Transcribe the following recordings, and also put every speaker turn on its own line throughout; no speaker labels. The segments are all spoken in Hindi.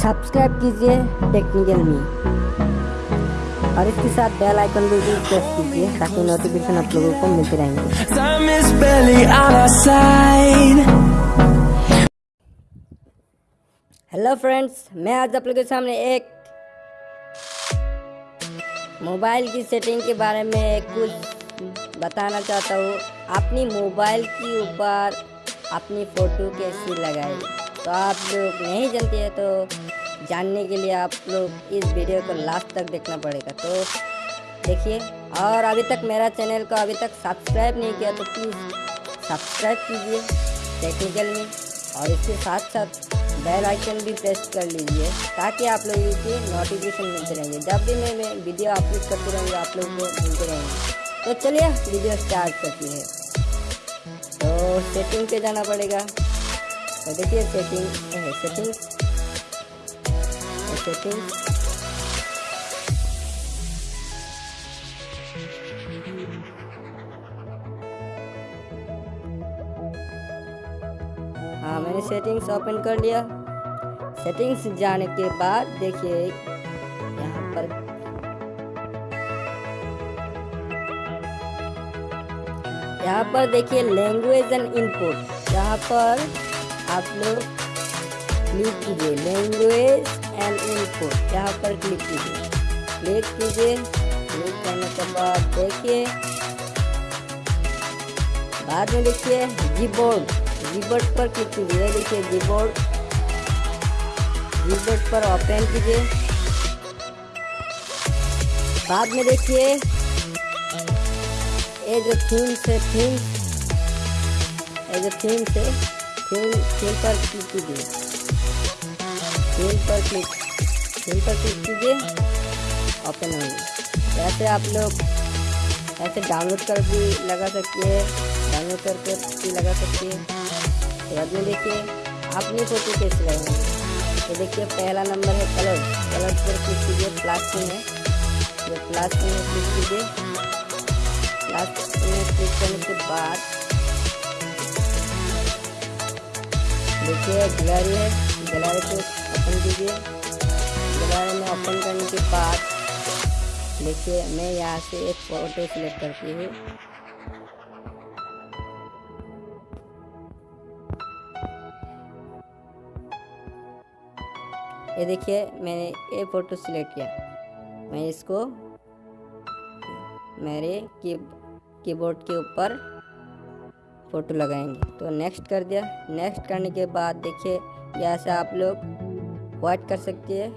सब्सक्राइब कीजिए टेक्निकल मी और इसके साथ बेल आइकन भी प्रेस कीजिए ताकि नोटिफिकेशन आप लोगों को मिलते रहेंगे. हेलो फ्रेंड्स मैं आज आप लोगों के सामने एक मोबाइल की सेटिंग के बारे में कुछ बताना चाहता हूँ। अपनी मोबाइल के ऊपर अपनी फ़ोटो कैसे लगाए तो आप लोग नहीं जानते हैं तो जानने के लिए आप लोग इस वीडियो को लास्ट तक देखना पड़ेगा। तो देखिए, और अभी तक मेरा चैनल को अभी तक सब्सक्राइब नहीं किया तो प्लीज़ सब्सक्राइब कीजिए टेक्निकल में, और इसके साथ साथ बेल आइकन भी प्रेस कर लीजिए, ताकि आप लोगों की नोटिफिकेशन मिलते रहेंगे जब भी मैं मैं वीडियो अपलोड करते रहूँगी, आप लोगों को मिलते रहेंगे। तो चलिए वीडियो स्टार्ट करती है। तो सेटिंग पे जाना पड़ेगा। देखिए सेटिंग सेटिंग सेटिंग हाँ मैंने सेटिंग्स ओपन कर लिया। सेटिंग्स जाने के बाद देखिए, यहाँ पर। यहाँ पर देखिए लैंग्वेज एंड इनपुट यहाँ पर आप लोग क्लिक कीजिए लैंग्वेज एंड इनपुट यहाँ पर क्लिक कीजिए। क्लिक कीजिए। क्लिक करने के बाद देखिए। बाद में देखिए कीबोर्ड कीबोर्ड पर क्लिक कीजिए। देखिए कीबोर्ड कीबोर्ड पर ओपन कीजिए। बाद में देखिए ये जो थीम से थीम ये जो थीम से थीम थीम पर क्लिक कीजिए। थीम पर क्लिक थीम पर क्लिक कीजिए। ओपन होंगे ऐसे आप लोग, ऐसे डाउनलोड कर भी लगा सकते हैं। डाउनलोड करके भी लगा सकते हैं। तो बाद में देखिए अपनी फ़ोटो कैसे लगाएँगे तो देखिए, पहला नंबर है कलर कलर पर क्लिक कीजिए, प्लस में है। ये में क्लिक कीजिए। प्लस में क्लिक करने के बाद देखिए, गैलरी है गैलरी को ओपन कीजिए। गैलरी में ओपन करने के बाद, देखिए, मैं यहाँ से एक फ़ोटो सिलेक्ट करती हूँ। ये देखिए, मैंने ये फ़ोटो सिलेक्ट किया। मैं इसको मेरे की कीबोर्ड के ऊपर फ़ोटो लगाएँगे। तो नेक्स्ट कर दिया। नेक्स्ट करने के बाद देखिए यहाँ से आप लोग वाइट कर सकती है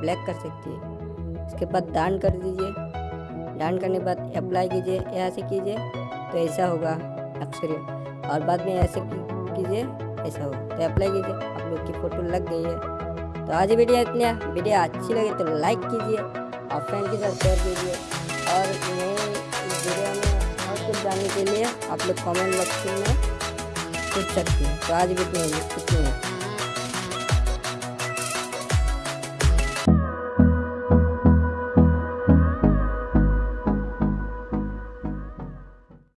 ब्लैक कर सकती है। उसके बाद डान कर दीजिए। डान करने के बाद अप्लाई कीजिए यहाँ से कीजिए तो ऐसा होगा अक्सर और बाद में ऐसे कीजिए, ऐसा होगा। तो अप्लाई कीजिए, आप लोग की फ़ोटो लग गई है। तो आज वीडियो इतनी। वीडियो अच्छी लगी तो लाइक कीजिए और फ्रेंड के साथ शेयर कीजिए। और इस वीडियो में कुछ जानने के लिए आप लोग कमेंट बॉक्स में पूछ सकते हैं तो आज भी इतनी